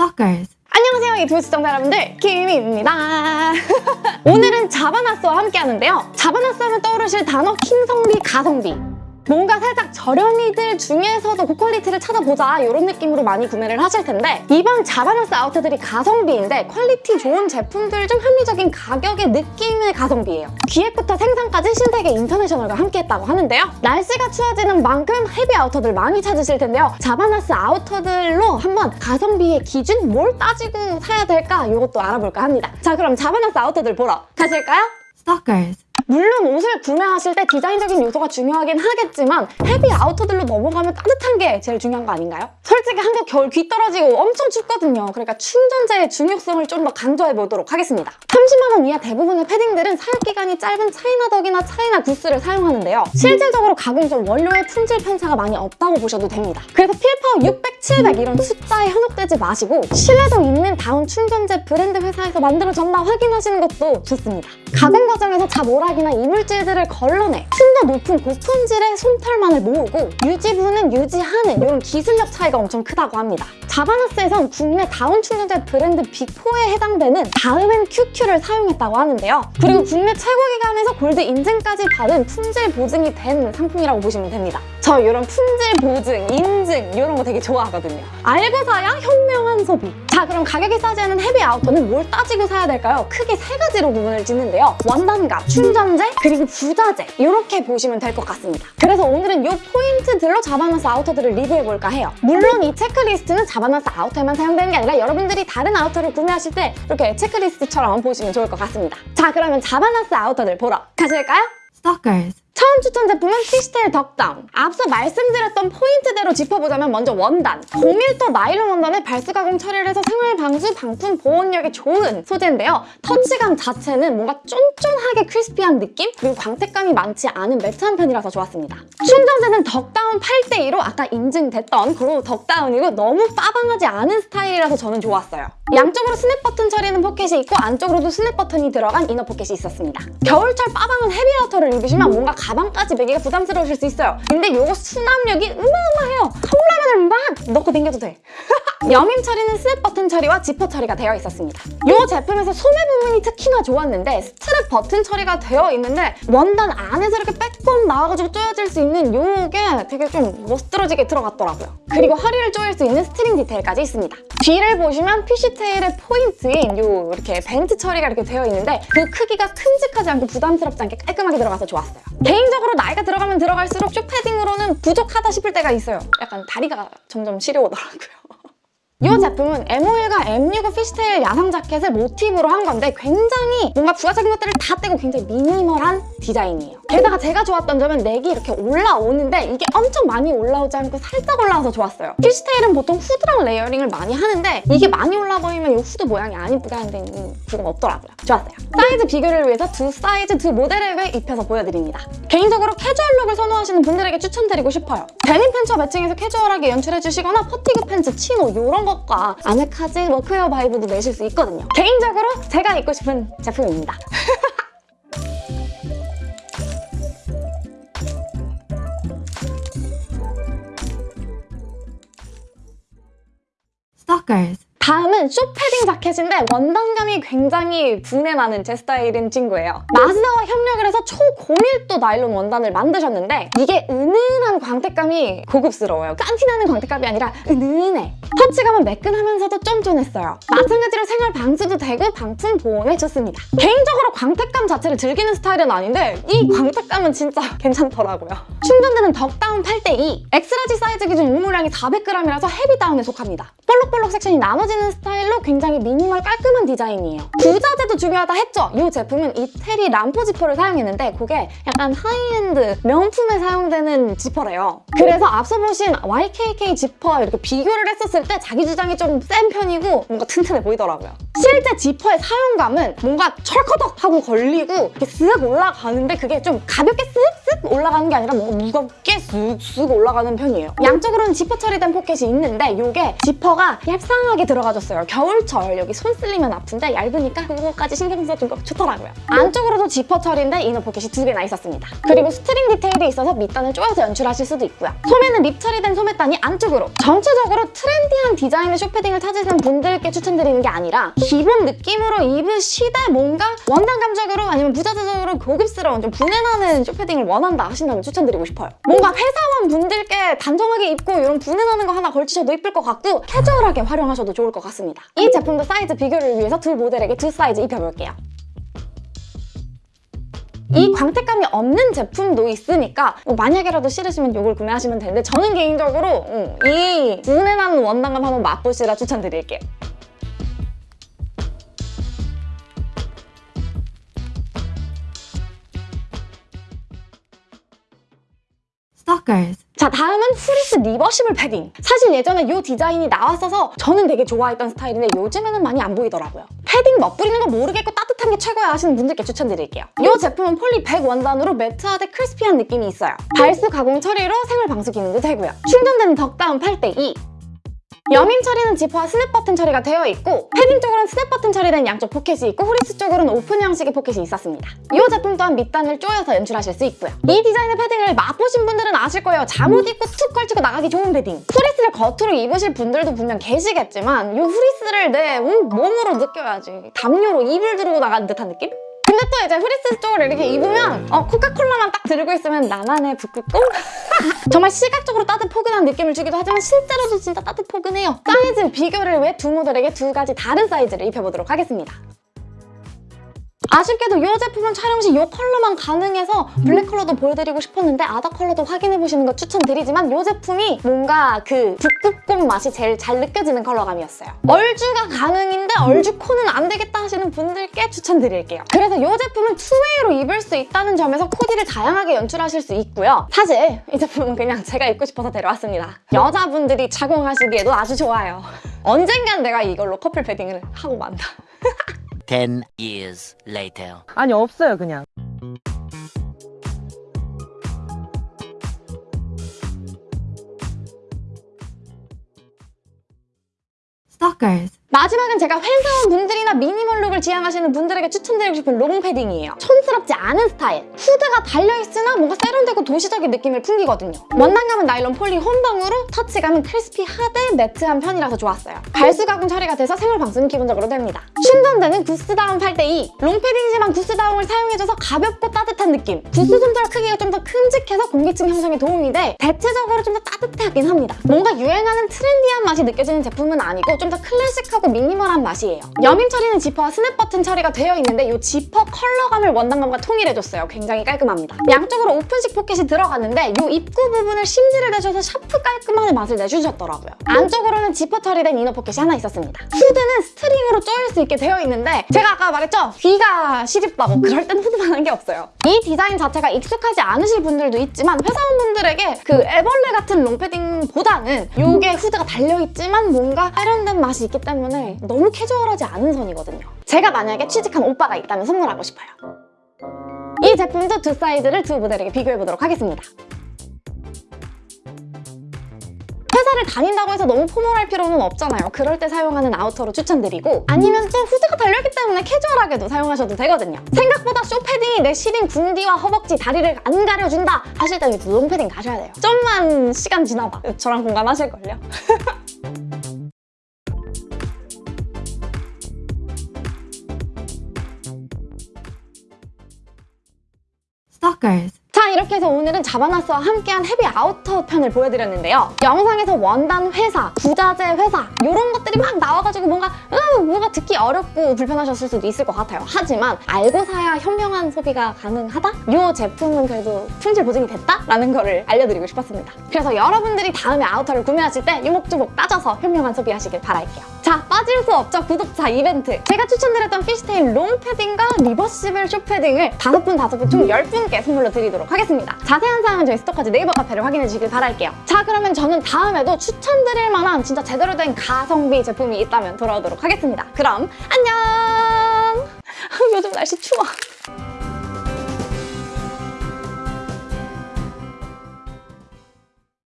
Stalkers. 안녕하세요 유튜브 시청자 여러분들. 김입니다. 오늘은 자바나스와 함께 하는데요. 자바나스 하면 떠오르실 단어 킹성비 가성비 뭔가 살짝 저렴이들 중에서도 고quality를 찾아보자 이런 느낌으로 많이 구매를 하실 텐데 이번 자바나스 아우터들이 가성비인데 quality 좋은 제품들 중 합리적인 가격의 느낌의 가성비예요 기획부터 생산까지 신세계 인터내셔널과 함께 했다고 하는데요 날씨가 추워지는 만큼 heavy outer들 많이 찾으실 텐데요 자바나스 아우터들로 한번 가성비의 기준 뭘 따지고 사야 될까 이것도 알아볼까 합니다 자 그럼 자바나스 아우터들 보러 가실까요? Stalkers. 물론 옷을 구매하실 때 디자인적인 요소가 중요하긴 하겠지만 heavy outer들로 넘어가면 따뜻한 게 제일 중요한 거 아닌가요? 솔직히 한국 겨울 귀 떨어지고 엄청 춥거든요. 그러니까 충전재의 중요성을 좀 더 강조해 보도록 하겠습니다. 30만 원 이하 대부분의 패딩들은 사용 기간이 짧은 China duck이나 China goose를 사용하는데요. 실질적으로 가공 전 원료의 품질 편차가 많이 없다고 보셔도 됩니다. 그래서 fill power 600, 700 이런 숫자에 현혹되지 마시고 신뢰도 있는 다운 충전재 브랜드 회사에서 만들어졌나 확인하시는 것도 좋습니다. 가공 과정에서 자모락 이나 이물질들을 걸러내 좀더 높은 고품질의 솜털만을 모으고 유지분은 유지하는 이런 기술력 차이가 엄청 크다고 합니다. 자바나스에선 국내 다운 충전재 브랜드 Big 4에 해당되는 다음앤큐큐를 사용했다고 하는데요. 그리고 국내 최고 기관에서 골드 인증까지 받은 품질 보증이 된 상품이라고 보시면 됩니다. 저 이런 품질 보증, 인증 이런 거 되게 좋아하거든요. 알고 사야 현명한 소비. 자 그럼 가격이 않은 heavy outer는 뭘 따지고 사야 될까요? 크게 세 가지로 구분을 짓는데요. 원단값, 충전재, 그리고 부자재 이렇게 보시면 될 것 같습니다. 그래서 오늘은 이 포인트들로 자바나스 아우터들을 리뷰해볼까 해요. 물론 이 체크리스트는 자바나스 outer에만 사용되는 게 아니라 여러분들이 다른 outer를 구매하실 때 이렇게 체크리스트처럼 보시면 좋을 것 같습니다. 자 그러면 자바나스 아우터들 보러 가실까요? Stalkers. 처음 추천 제품은 fishtail duck down. 앞서 말씀드렸던 포인트대로 짚어보자면 먼저 원단. 고밀도 나일론 원단에 발수 가공 처리를 해서 생활 방수, 방풍 보온력이 좋은 소재인데요. 터치감 자체는 뭔가 쫀쫀하게 crispy한 느낌? 그리고 광택감이 많지 않은 matte한 편이라서 좋았습니다. 충전재는 duck down 8대2로 아까 인증됐던 grey duck down이고 너무 빠방하지 않은 스타일이라서 저는 좋았어요. 양쪽으로 스냅 버튼 처리는 포켓이 있고 안쪽으로도 스냅 버튼이 들어간 inner 포켓이 있었습니다. 겨울철 빠방한 heavy outer를 입으시면 뭔가 가방까지 매기가 부담스러우실 수 있어요. 근데 이거 수납력이 어마어마해요. 컵라면을 막 넣고 다녀도 돼. 여밈 처리는 스냅 버튼 처리와 지퍼 처리가 되어 있었습니다. 이 제품에서 소매 부분이 특히나 좋았는데 스냅 버튼 처리가 되어 있는데 원단 안에서 이렇게 빼꼼 나와가지고 조여질 수 있는 이게 되게 좀 멋들어지게 들어갔더라고요. 그리고 허리를 조일 수 있는 string 디테일까지 있습니다. 뒤를 보시면 fishtail의 포인트인 요 이렇게 vent 처리가 이렇게 되어 있는데 그 크기가 큼직하지 않고 부담스럽지 않게 깔끔하게 들어가서 좋았어요. 개인적으로 나이가 들어가면 들어갈수록 쇼 패딩으로는 부족하다 싶을 때가 있어요. 약간 다리가 점점 시려오더라고요. 이 제품은 M51과 M65 fishtail 야상 자켓을 모티브로 한 건데 굉장히 뭔가 부가적인 것들을 다 떼고 굉장히 minimal한 디자인이에요. 게다가 제가 좋았던 점은 neck이 이렇게 올라오는데 이게 엄청 많이 올라오지 않고 살짝 올라와서 좋았어요. fishtail은 보통 후드랑 layering을 많이 하는데 이게 많이 올라오면 이 후드 모양이 안 이쁘게 하는데 그건 없더라고요. 좋았어요. 사이즈 비교를 위해서 두 사이즈, 두 모델을 입혀서 보여드립니다. 개인적으로 캐주얼 look을 선호하시는 분들에게 추천드리고 싶어요. 데님 팬츠와 matching해서 캐주얼하게 연출해주시거나 fatigue 팬츠, chino 이런 것과 아메카지, workwear vibe도 내실 수 있거든요. 개인적으로 제가 입고 싶은 제품입니다. Stalkers. 다음은 short패딩 자켓인데 원단감이 굉장히 부내 나는 제 스타일인 친구예요. 마스다와 협력을 해서 초고밀도 나일론 원단을 만드셨는데 이게 은은한 광택감이 고급스러워요. 싼티나는 광택감이 아니라 은은해. 터치감은 매끈하면서도 쫀쫀했어요. 마찬가지로 생활 방수도 되고 방풍 보온에 좋습니다. 개인적으로 광택감 자체를 즐기는 스타일은 아닌데 이 광택감은 진짜 괜찮더라고요. 충전재는 duck down 8대2 X-large 사이즈 기준 우모량이 400g이라서 heavy down에 속합니다. 볼록볼록 section이 나눠지는 스타일로 굉장히 미니멀 깔끔한 디자인이에요. 부자재도 중요하다 했죠? 이 제품은 이태리 람포 지퍼를 사용했는데 그게 약간 하이엔드 명품에 사용되는 지퍼래요. 그래서 앞서 보신 YKK 지퍼 이렇게 비교를 했었을 때 자기 주장이 좀 센 편이고 뭔가 튼튼해 보이더라고요. 실제 지퍼의 사용감은 뭔가 철커덕 하고 걸리고 이렇게 쓱 올라가는데 그게 좀 가볍게 쓱쓱 올라가는 게 아니라 뭔가 무겁게 쓱쓱 올라가는 편이에요. 양쪽으로는 지퍼 처리된 포켓이 있는데 이게 지퍼가 얄쌍하게 들어가졌어요. 겨울철 여기 손 쓸리면 아픈데 얇으니까 그거까지 신경 써준 거 좋더라고요. 안쪽으로도 지퍼 처리인데 inner 포켓이 두 개나 있었습니다. 그리고 string 디테일이 있어서 밑단을 조여서 연출하실 수도 있고요. 소매는 rib 처리된 소매단이 안쪽으로 전체적으로 trendy한 디자인의 short패딩을 찾으시는 분들께 추천드리는 게 아니라 기본 느낌으로 입으시되 뭔가 원단 감적으로 아니면 부자재적으로 고급스러운 좀 부내나는 short패딩을 원 한다 하신다면 추천드리고 싶어요. 뭔가 회사원 분들께 단정하게 입고 이런 부내나는 거 하나 걸치셔도 이쁠 것 같고 캐주얼하게 활용하셔도 좋을 것 같습니다. 이 제품도 사이즈 비교를 위해서 두 모델에게 두 사이즈 입혀볼게요. 이 광택감이 없는 제품도 있으니까 뭐 만약에라도 싫으시면 이걸 구매하시면 되는데 저는 개인적으로 음, 이 부내나는 원단감 한번 맛보시라 추천드릴게요. fleece reversible 패딩. 사실 예전에 이 디자인이 나왔어서 저는 되게 좋아했던 스타일인데 요즘에는 많이 안 보이더라고요. 패딩 멋부리는 거 모르겠고 따뜻한 게 최고야 하시는 분들께 추천드릴게요. 이 제품은 poly 100 원단으로 matte하되 crispy한 느낌이 있어요. 발수 가공 처리로 생활 방수 기능도 되고요. 충전재는 duck down 8대2 여밈 처리는 지퍼와 스냅 버튼 처리가 되어 있고 패딩 쪽으로는 스냅 버튼 처리된 양쪽 포켓이 있고 후리스 쪽으로는 오픈 형식의 포켓이 있었습니다. 이 제품 또한 밑단을 조여서 연출하실 수 있고요. 이 디자인의 패딩을 맛보신 분들은 아실 거예요. 잠옷 입고 툭 걸치고 나가기 좋은 패딩. 후리스를 겉으로 입으실 분들도 분명 계시겠지만 이 후리스를 내 음, 몸으로 느껴야지. 담요로 이불 두르고 나가는 듯한 느낌? 근데 또 이제 후리스 쪽을 이렇게 입으면 어, 코카콜라만 딱 들고 있으면 나만의 북극곰? 정말 시각적으로 따뜻 포근한 느낌을 주기도 하지만 실제로도 진짜 따뜻 포근해요. 사이즈 비교를 위해 두 모델에게 두 가지 다른 사이즈를 입혀보도록 하겠습니다. 아쉽게도 이 제품은 촬영 시 이 컬러만 가능해서 블랙 컬러도 보여드리고 싶었는데 other color도 확인해보시는 거 추천드리지만 이 제품이 뭔가 그 북극곰 맛이 제일 잘 느껴지는 컬러감이었어요. 얼죽아 가능인데 얼죽코는 안 되겠다 하시는 분들께 추천드릴게요. 그래서 이 제품은 two-way로 입을 수 있다는 점에서 코디를 다양하게 연출하실 수 있고요. 사실 이 제품은 그냥 제가 입고 싶어서 데려왔습니다. 여자분들이 착용하시기에도 아주 좋아요. 언젠간 내가 이걸로 커플 패딩을 하고 만다. 10 years later. 아니 없어요 그냥 Stalkers. 마지막은 제가 회사원 분들이나 미니멀 룩을 지향하시는 분들에게 추천드리고 싶은 롱 패딩이에요. 촌스럽지 않은 스타일. 후드가 달려있으나 뭔가 세련되고 도시적인 느낌을 풍기거든요. 원단감은 나일론 폴리 혼방으로 터치감은 crispy하되 matte한 편이라서 좋았어요. 발수 가공 처리가 돼서 생활 방수는 기본적으로 됩니다. 충전되는 구스다운 8대2. 롱 패딩이지만 구스다운을 사용해줘서 가볍고 따뜻한 느낌. 구스 솜털 크기가 좀 더 큼직해서 공기층 형성에 도움이 돼 대체적으로 좀 더 따뜻하긴 합니다. 뭔가 유행하는 트렌디한 맛이 느껴지는 제품은 아니고 좀 더 클래식하고 미니멀한 맛이에요. 여밈 처리는 지퍼와 스냅 버튼 처리가 되어 있는데 이 지퍼 컬러감을 원단감과 통일해줬어요. 굉장히 깔끔합니다. 양쪽으로 오픈식 포켓이 들어갔는데 이 입구 부분을 심지를 내셔서 sharp 깔끔한 맛을 내주셨더라고요. 안쪽으로는 지퍼 처리된 inner 포켓이 하나 있었습니다. 후드는 스트링으로 조일 수 있게 되어 있는데 제가 아까 말했죠? 귀가 시립다고 그럴 땐 후드만 한 게 없어요. 이 디자인 자체가 익숙하지 않으실 분들도 있지만 회사원분들에게 그 애벌레 같은 롱패딩보다는 이게 후드가 달려있지만 뭔가 세련된 맛이 있기 때문에 너무 캐주얼하지 않은 선이거든요. 제가 만약에 취직한 오빠가 있다면 선물하고 싶어요. 이 제품도 두 사이즈를 두 모델에게 비교해보도록 하겠습니다. 회사를 다닌다고 해서 너무 formal할 필요는 없잖아요. 그럴 때 사용하는 아우터로 추천드리고 아니면 또 후드가 달려있기 때문에 캐주얼하게도 사용하셔도 되거든요. 생각보다 쇼패딩이 내 시린 궁디와 허벅지, 다리를 안 가려준다 하실 때는 롱패딩 가셔야 돼요. 좀만 시간 지나봐. 저랑 공감하실걸요? Stalkers. 자 이렇게 해서 오늘은 자바나스와 함께한 헤비 아우터 편을 보여드렸는데요. 영상에서 원단 회사, 부자재 회사 이런 것들이 막 나와가지고 뭔가 으, 뭔가 듣기 어렵고 불편하셨을 수도 있을 것 같아요. 하지만 알고 사야 현명한 소비가 가능하다? 이 제품은 그래도 품질 보증이 됐다 라는 거를 알려드리고 싶었습니다. 그래서 여러분들이 다음에 아우터를 구매하실 때 요목조목 따져서 현명한 소비하시길 바랄게요. 자 빠질 수 없죠 구독자 이벤트. 제가 추천드렸던 fishtail 롱 패딩과 reversible 쇼 패딩을 다섯 분 다섯 분총 10분께 선물로 드리도록 하겠습니다. 자세한 사항은 저희 스토커즈 네이버 카페를 확인해 주시길 바랄게요. 자 그러면 저는 다음에도 추천드릴 만한 진짜 제대로 된 가성비 제품이 있다면 돌아오도록 하겠습니다. 그럼 안녕! 요즘 날씨 추워.